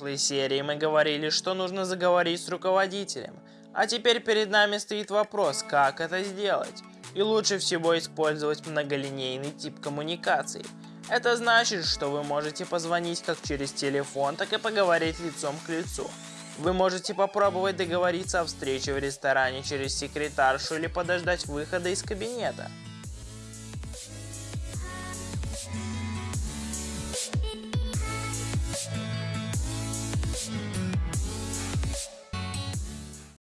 прошлой серии мы говорили, что нужно заговорить с руководителем. А теперь перед нами стоит вопрос, как это сделать. И лучше всего использовать многолинейный тип коммуникаций. Это значит, что вы можете позвонить как через телефон, так и поговорить лицом к лицу. Вы можете попробовать договориться о встрече в ресторане через секретаршу или подождать выхода из кабинета.